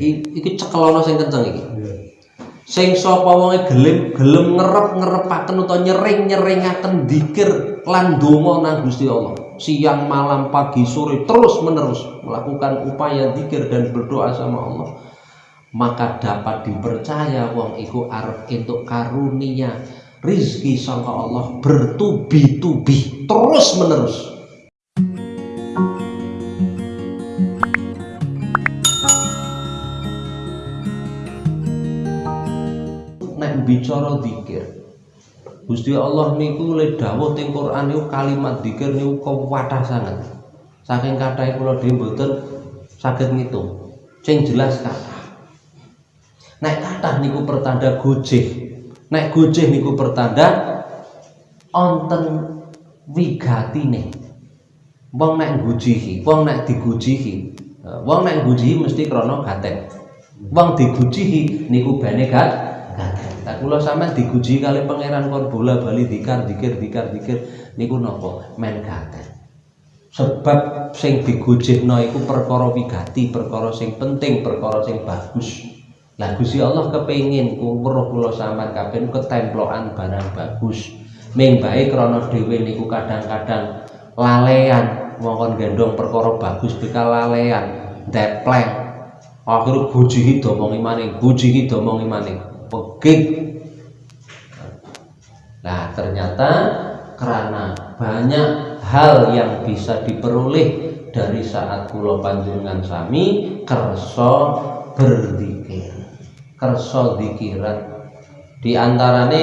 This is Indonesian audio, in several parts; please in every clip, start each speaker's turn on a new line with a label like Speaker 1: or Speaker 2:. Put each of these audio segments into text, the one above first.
Speaker 1: iki cekelono sing kenceng iki. Sing sapa wonge gelem gelem ngerep-ngerepaken utawa nyering-nyeringaken dzikir lan donga nang Gusti Allah. Siang malam pagi sore terus menerus melakukan upaya dzikir dan berdoa sama Allah. Maka dapat dipercaya wong iku arep entuk karunia rizki sangka Allah bertubi-tubi terus menerus nek bicara zikir Gusti Allah niku le dawuh teng Quran niku kalimat zikir niku kuwatah sangat. Saking kathahé kula dhewe mboten saged ngitung. Sing jelas kathah. Nek kathah niku pertanda gojeh. Nek gojeh niku pertanda onten wigatine. Wong nek gujihi, wong nek digujihi. Wong nek gujihi mesti krana gaten. Wong digujihi niku bene gak Nah, kula sampean diguji kali pangeran kon bola bali dikar dikir dikar dikir niku napa? Men gaten. Sebab sing digujihno iku perkara wigati, perkara sing penting, perkara sing bagus. Lah Gusti Allah kepengin weruh kula sampean kabeh ketemplokan barang bagus. Ming bae krana dhewe niku kadang-kadang lalean mongkon gendong perkara bagus bekal lalean, depleng. Akhirnya gujihi domongi maning, gujihi domongi maning. peging nah ternyata karena banyak hal yang bisa diperoleh dari saat kulo panjenengan sami kerso berzikir kerso dikiran. Di antarane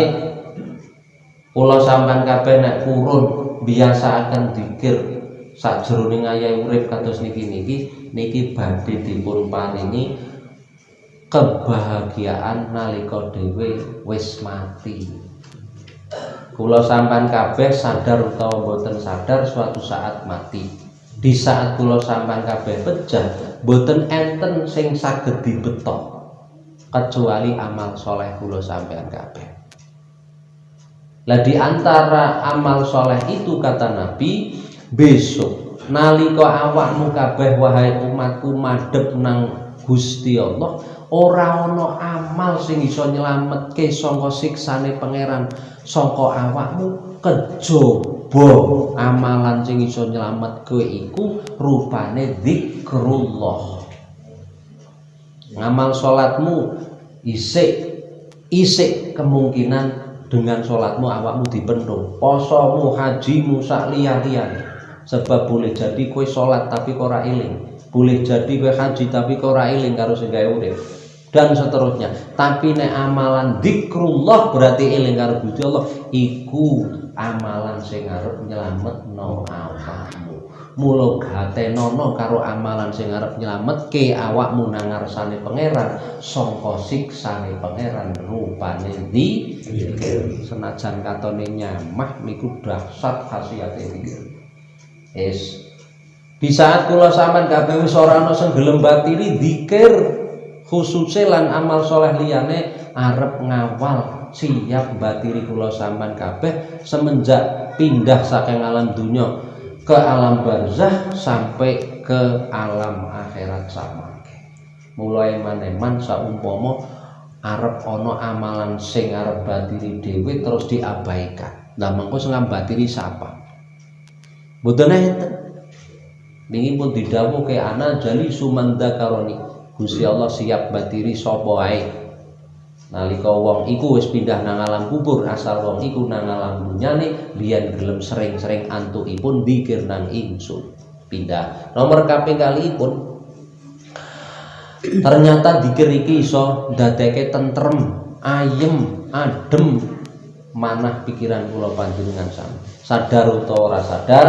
Speaker 1: kulo sampan kabeh nek kurun biasa akan dikir. Sak jroning ayahe urip kados niki niki niki badhe dipun paringi kebahagiaan nalika dhewe wis mati. Kula sampan kabeh sadar utawa boten sadar suatu saat mati. Di saat kula sampan kabeh pecah, boten enten sing saged dibetok kecuali amal soleh kula sampean kabeh. Lah di antara amal soleh itu kata Nabi, besok nalika awakmu kabeh wahai umatku madhep nang Gusti Allah ora amal sing iso nyelametke saka siksane pangeran. Saka awakmu kejaba amalan sing iso nyelametke iku rupane zikrullah. Ngamal salatmu isik isik kemungkinan dengan sholatmu awakmu dipenuh posomu hajimu sak sebab boleh jadi kue sholat tapi kora iling boleh jadi kue haji tapi kora iling karo sing gawe dan seterusnya. Tapi nek amalan dikrullah berarti eling karo Gusti Allah iku amalan sing arep nyelametno awakmu. Mula gatenono karo amalan sing arep nyelametke awakmu nang ngarsane pangeran sangka siksane pangeran rupane di senajan katone nyamah niku dahsyat khasiate zikir es di saat kula sampean kabeh wis ora ana sing gelem zikir khususnya lan amal soleh liyane arep ngawal siap batiri kula sampan kabeh semenjak pindah saking alam dunia ke alam barzah sampai ke alam akhirat sama mulai maneman saumpama arep ono amalan sing arep batiri dewi terus diabaikan. Lah mengko sing batiri siapa mboten enten. Niki pun didhawuhke ana jali sumanda karoni Gusti Allah siap batiri sapa wae nalika wong iku wis pindah nang alam kubur asal wong iku nang alam dunyane biyen gelem sering-sering antukipun dikir nang ingsun. Pindah. Nomor kaping kali pun ternyata dikir iki iso dadeke tentrem ayem adem manah pikiran kula panjenengan sami sadar utawa sadar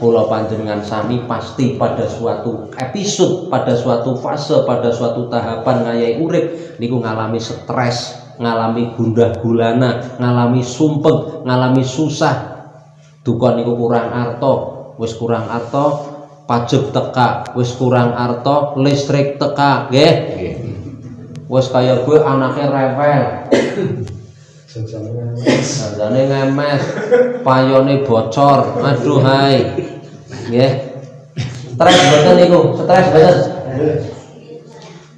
Speaker 1: kula panjenengan sami pasti pada suatu episode, pada suatu fase, pada suatu tahapan ngayai urip niku ngalami stres, ngalami gundah gulana, ngalami sumpeng, ngalami susah. Duka niku kurang arto, wis kurang arto, pajak teka, wis kurang arto, listrik teka, nggih. Wis kaya gue anaknya rewel. Sajane ngemes, payone bocor. Aduh hai. Nggih. Stres boten niku, stres boten.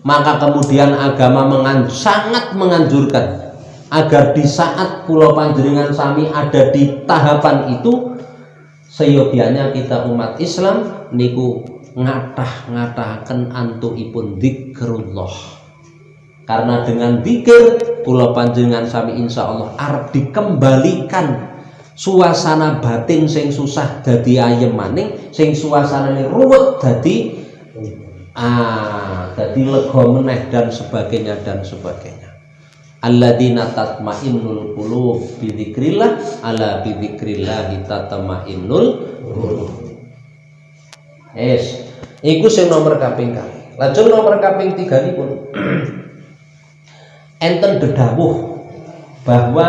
Speaker 1: maka kemudian agama mengan, sangat menganjurkan agar di saat pulau panjenengan sami ada di tahapan itu seyogianya kita umat Islam niku ngatah-ngatahaken antuipun dzikrullah karena dengan zikir pulau panjenengan sami insya Allah arep dikembalikan suasana batin sing susah dadi ayem maning sing suasanane ruwet dadi ah dadi lega meneh dan sebagainya dan sebagainya. Alladzina tatmainnul qulub bi dzikrillah ala bi dzikrillah tatmainnul qulub. Es iku sing nomor kaping kali. Lajeng nomor kaping 3 pun enten dedawuh bahwa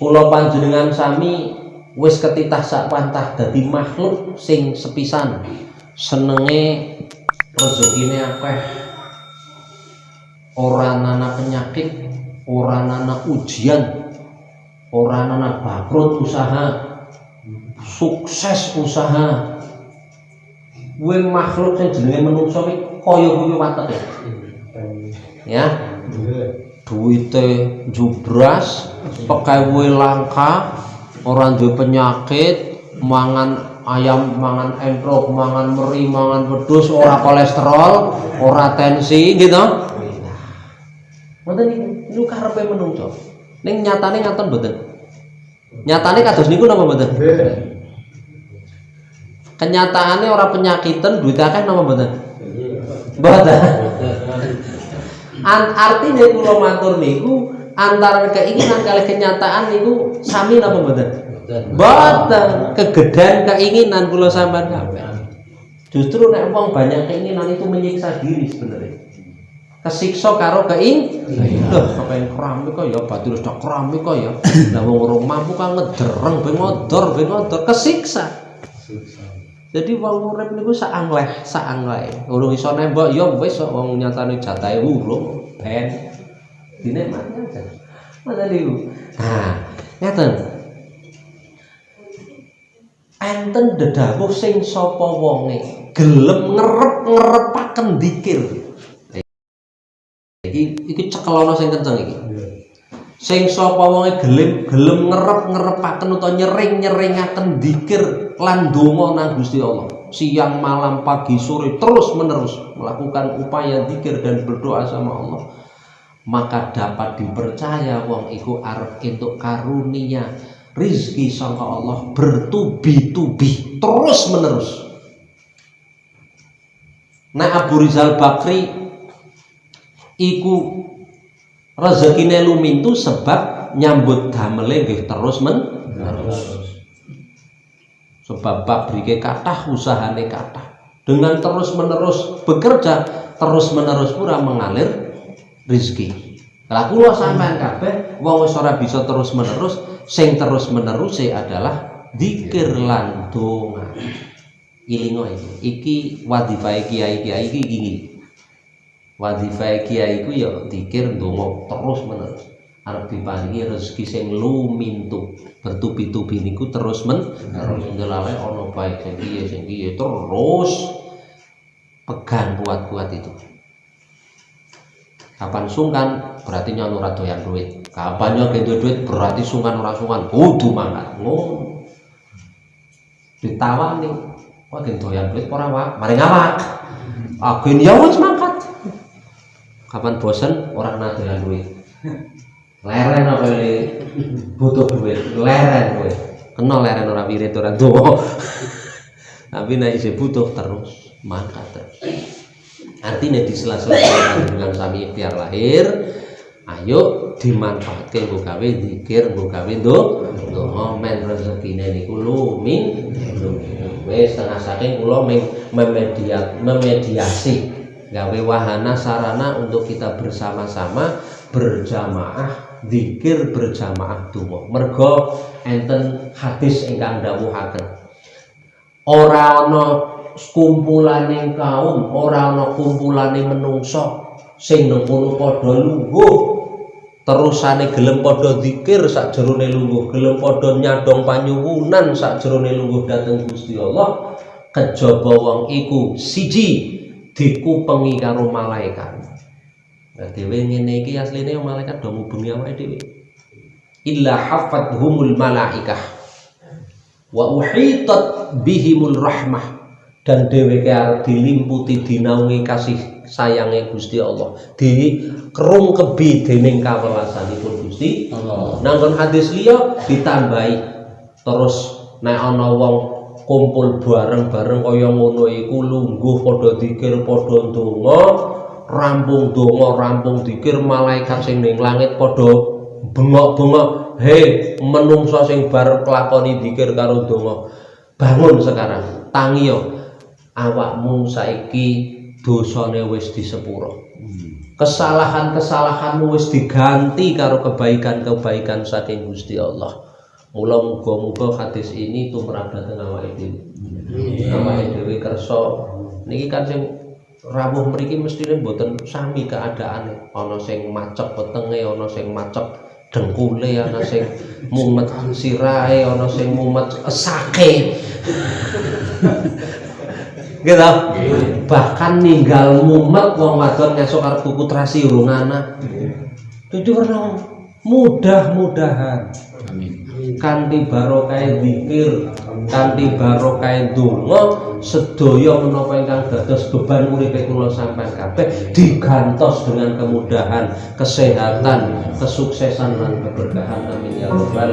Speaker 1: Pulau panjenengan sami wis ketitah sak pantah dadi makhluk sing sepisan. Senenge rezekine akeh. Ora nana penyakit ora nana ujian ora nana bangkrut usaha sukses usaha. Kuwi makhluk sing jenenge menungso kuwi kaya kuwi ya duite jubras pekewuhe langka orang duwe penyakit mangan ayam mangan entrok mangan meri mangan wedhus ora kolesterol ora tensi gitu. Ngoten niku niku karepe menungso? Ning nyatane ngaten mboten? Nyatane kados niku napa mboten? Kenyataannya orang penyakitan duit akeh napa mboten? Mboten artinya kula matur niku antara keinginan kali kenyataan niku sami napa mboten? Mboten. Kegedean keinginan kula sampean kabeh. Justru nek wong banyak keinginan itu menyiksa diri sebenarnya. Kesiksa karo keing lho kepen keramik kok ya? Batu wis keramik kok ya? Lah wong urung mampu kan ngedereng ben ngodor ben ngodor. Kesiksa jadi wong urip niku sak angleh sak angleh urung iso nembok ya wis kok wong nyatane jatahe urung ben. Dinikmati aja. Mata niku nah ngeten enten dedawuh sing sapa wonge gelem ngerep-ngerepaken dikir. Iki iki cekelono sing kenceng iki sing sapa wonge gelem gelem ngerep-ngerepaken utawa nyering-nyeringaken dikir lan donga nang Gusti Allah. Siang malam pagi sore terus menerus melakukan upaya zikir dan berdoa sama Allah. Maka dapat dipercaya wong iku arep entuk karunia rizki sangka Allah bertubi-tubi terus menerus. Nah Abu Rizal Bakri iku rezekine lumintu sebab nyambut damele nggih terus menerus sebab pabrike kathah usahane kathah. Dengan terus menerus bekerja terus menerus pura mengalir rizki lah kula sampean kabeh wong wis ora bisa terus menerus sing terus menerus adalah dikir lan donga. Ilingo iki. Iki wadifah kiai kiai iki. gini wadifah kiai iku ya dikir donga terus menerus. Arep diparingi rezeki sing lumintu. Bertubi-tubi niku terus men terus ndelale ana baik sing piye sing piye terus pegang kuat-kuat itu. Kapan sungkan berarti nyono doyan duit. Kapan nyono duit duit berarti sungkan ora sungkan. Kudu mangkat. Ngono ditawani. Wah gen doyan duit ora wak. Mari ngawak. Aku ya wis kapan bosen orang kena doyan duit leren apa ini? Butuh duit. Leren gue kenal leren orang wirid orang tua tapi naik isi butuh terus maka terus. Artinya di sela-sela dengan sami ikhtiar lahir ayo dimanfaatkan gue gawe dikir gue gawe do ngomen rezekine niku lumin wis setengah saking kula memediasi gawe wahana sarana untuk kita bersama-sama berjamaah zikir berjamaah donga mergo enten hadis ingkang dawuhaken. Ora ana kumpulane kaum ora ana kumpulane menungso sing nengkono padha lungguh. Terusane gelem padha zikir sakjerone lungguh. Gelem padha nyadong panyuwunan sakjerone lungguh dhateng Gusti Allah. Kejaba wong iku siji dikupengi karo malaikat. Nah dhewe ngene iki asline malaikat do ngubengi awake dhewe illa hafadhumul malaikah. Wa uhitat bihimul rahmah. Dan dheweke arep dilimputi dinaungi kasih sayange Gusti Allah. Di kerung kebi dening kawelasanipun Gusti
Speaker 2: Allah.
Speaker 1: nanggon hadis liya ditambahi. Terus nek ana wong kumpul bareng-bareng kaya ngono iku lungguh padha dikir padha ndonga rampung donga rampung dikir malaikat sing ning langit padha bengok-bengok he menungso sing bar kelakoni dikir karo donga bangun sekarang tangi yo. Awakmu saiki dosane wis disepuro. Kesalahan-kesalahanmu wis diganti karo kebaikan-kebaikan saking Gusti Allah mula muga-muga hadis ini tumrap dhateng awake dhewe. Awake dhewe kersa. Niki kan sing rawuh mriki mestine mboten sami keadaane ana sing macep wetenge ana sing macep dengkule ana sing mumet sirahe ana sing mumet esake. Gitu bahkan ninggal mumet wong wadon ngesuk arep tuku trasi urung itu karena mudah-mudahan.
Speaker 2: Amin.
Speaker 1: Kanthi barokah zikir kanthi barokah donga sedaya menapa ingkang dados beban uripe kula sampean kabeh digantos dengan kemudahan kesehatan kesuksesan lan keberkahan. Amin ya rabbal